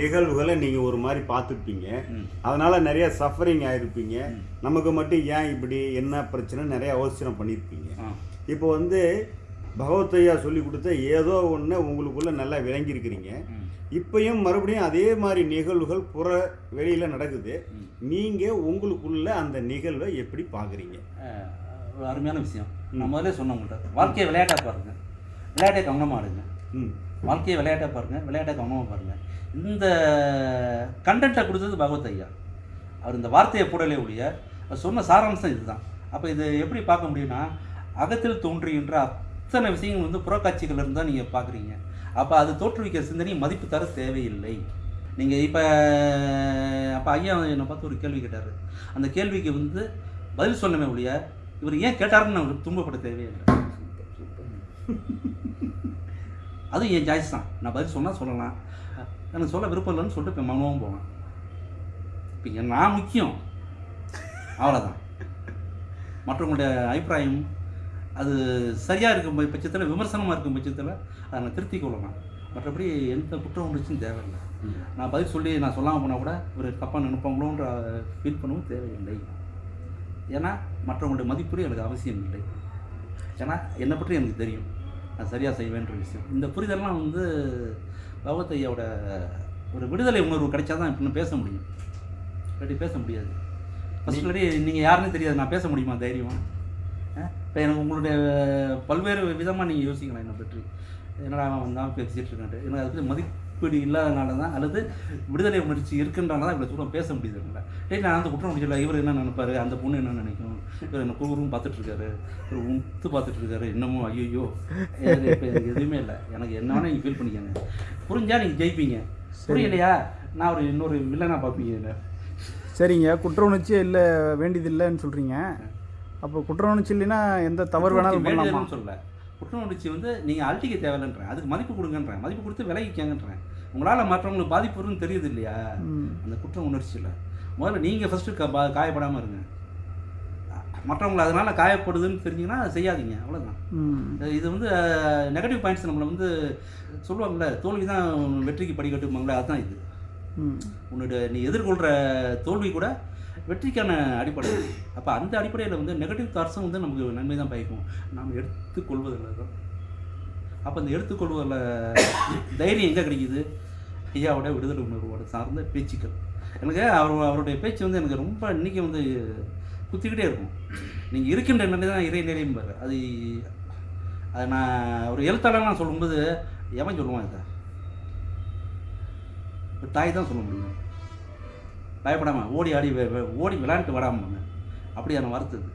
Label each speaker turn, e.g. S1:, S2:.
S1: நிகழ்வுகளை நீங்கள் ஒரு மாதிரி பார்த்துருப்பீங்க. அதனால நிறைய சஃபரிங் ஆயிருப்பீங்க. நமக்கு மட்டும் ஏன் இப்படி என்ன பிரச்சனை நிறைய யோசனை பண்ணியிருப்பீங்க. இப்போ வந்து பகவத்தையா சொல்லி கொடுத்த ஏதோ ஒன்று உங்களுக்குள்ள நல்லா விளங்கியிருக்கிறீங்க. இப்பயும் மறுபடியும் அதே மாதிரி நிகழ்வுகள் புற வெளியில் நடக்குது. நீங்கள் உங்களுக்குள்ள அந்த நிகழ்வை எப்படி பார்க்குறீங்க?
S2: அருமையான விஷயம். நான் முதல்ல சொன்ன உங்கள்கிட்ட வாழ்க்கையை விளையாட்டாக பாருங்க. விளையாட்டை கவனமாக எடுங்க.
S1: ம்
S2: வாழ்க்கையை விளையாட்டாக பாருங்கள் விளையாட்டை கவனமாக பாருங்கள் இந்த கண்டென்ட்டை கொடுத்தது பகவத் ஐயா. அவர் இந்த வார்த்தையை போடலே ஒழிய அவர் சொன்ன சாராம்சம் இதுதான். அப்போ இது எப்படி பார்க்க முடியும்னா அகத்தில் தோன்றுகின்ற அத்தனை விஷயங்கள் வந்து புறக்காட்சிகள் இருந்தால் தான் நீங்கள் பார்க்குறீங்க. அப்போ அது தோற்றுவிக்கிற சிந்தனை மதிப்பு தர தேவையில்லை. நீங்கள் இப்போ அப்போ ஐயா என்னை பார்த்து ஒரு கேள்வி கேட்டார். அந்த கேள்விக்கு வந்து பதில் சொன்னமே ஒழிய இவர் ஏன் கேட்டாருன்னு அவருக்கு துன்பப்பட தேவையில்லை. அதுவும் என் சாய்ஸ் தான்? நான் பதில் சொன்னால் சொல்லலாம். எனக்கு சொல்ல விருப்பம் இல்லைன்னு சொல்லிட்டு இப்போ மௌனமும் போவேன். இப்போ நான் முக்கியம். அவ்வளோதான் மற்றவங்களுடைய அபிப்பிராயம் அது சரியாக இருக்கும் பட்சத்தில் விமர்சனமாக இருக்கும் பட்சத்தில் அதை நான் திருத்திக் கொள்ளலாம். மற்றபடி எந்த குற்ற உணர்ச்சியும் தேவையில்லை. நான் பதில் சொல்லி நான் சொல்லாமல் போனால் கூட ஒரு தப்பாக நினைப்பாங்களோன்ற ஃபீல் பண்ணவும் தேவையில்லை. ஏன்னா மற்றவங்களுடைய மதிப்பீடு எனக்கு அவசியம் இல்லை. ஏன்னா என்னை பற்றி எனக்கு தெரியும். நான் சரியாக செய்வேன்ற விஷயம். இந்த புரிதல்லாம் வந்து பகவத் ஐயாவோட ஒரு விடுதலை உணர்வு கிடைச்சா தான் இப்படின்னு பேச முடியும். இல்லாட்டி பேச முடியாது. ஃபர்ஸ்ட் இல்லாட்டி நீங்கள் யாருன்னு தெரியாது. நான் பேச முடியுமா? தைரியமா? இப்போ எனக்கு உங்களுடைய பல்வேறு விதமாக நீங்கள் யோசிக்கலாம் என்னை பற்றி. என்னடா அவன் வந்தான் பேசிகிட்டு இருக்கான்ட்டு. எனக்கு அதுக்கு மதிப்பீடு இல்லாதனால தான் அல்லது விடுதலை உணர்ச்சி இருக்குன்றனால தான் இவ்வளோ தூரம் பேச முடியுது இல்லை நான் அந்த குற்றம் முடியல இவர் என்ன நினைப்பாரு? அந்த பொண்ணு என்ன நினைக்கும்? இவர் என்ன குருவும் பார்த்துட்டு இருக்காரு இவர் உத்து பார்த்துட்டு இருக்காரு என்னமோ ஐயோ எனக்கு இப்போ எனக்கு எதுவுமே இல்லை. எனக்கு என்ன வேணால் நீங்கள் ஃபீல் பண்ணிக்கங்க. புரிஞ்சா நீங்கள் ஜெயிப்பீங்க. புரியலையா? நான் ஒரு இன்னொரு வில்லனாக பார்ப்பீங்க இல்லை
S3: சரிங்க. குற்ற உணர்ச்சியே இல்லை வேண்டியது இல்லைன்னு சொல்கிறீங்க அப்போ குற்ற உணர்ச்சி இல்லைன்னா எந்த தவறு வேணாலும் பண்ணலாமா?
S2: சொல்லல. குற்ற உணர்ச்சி வந்து நீங்கள் அழட்டிக்க தேவையில்லைன்றேன். அதுக்கு மதிப்பு கொடுங்கன்றேன். மதிப்பு கொடுத்து விலகிக்கங்கன்றேன் உங்களால் மற்றவங்களுக்கு பாதிப்பு வரும்னு தெரியுது இல்லையா. அந்த குற்ற உணர்ச்சியில். முதல்ல நீங்கள் ஃபஸ்ட்டு க காயப்படாமல் இருங்க. மற்றவங்களை அதனால் காயப்படுதுன்னு தெரிஞ்சிங்கன்னா செய்யாதீங்க அவ்வளோதான் இது வந்து நெகட்டிவ் பாயிண்ட்ஸ் நம்மளை வந்து சொல்லுவாங்கள்ல தோல்வி தான் வெற்றிக்கு படிக்கட்டுமாங்களே அதுதான் இது. உன்னுடைய நீ எதிர்கொள்கிற தோல்வி கூட வெற்றிக்கான அடிப்படை. அப்போ அந்த அடிப்படையில் வந்து நெகட்டிவ் தாட்ஸும் வந்து நமக்கு நன்மை தான் பயக்கும். நாம் எடுத்துக்கொள்வதில் தான் அப்போ அந்த எடுத்துக்கொள்வதில் தைரியம் எங்கே கிடைக்குது? ஐயாவோட விடுதலை உணர்வோட சார்ந்த பேச்சுக்கள். எனக்கு அவர் அவருடைய பேச்சு வந்து எனக்கு ரொம்ப இன்றைக்கி வந்து குத்திக்கிட்டே இருக்கும். நீங்கள் இருக்கின்ற நிலை தான் இறை நிறையும்பாரு அது அது நான் ஒரு எழுத்தாளர்லாம் சொல்லும்போது எவன் சொல்லுவான் இதை? தாய் தான் சொல்ல முடியும். பயப்படாமல் ஓடி ஆடி ஓடி விளையாண்டு வராமல் அப்படியான அதை இது.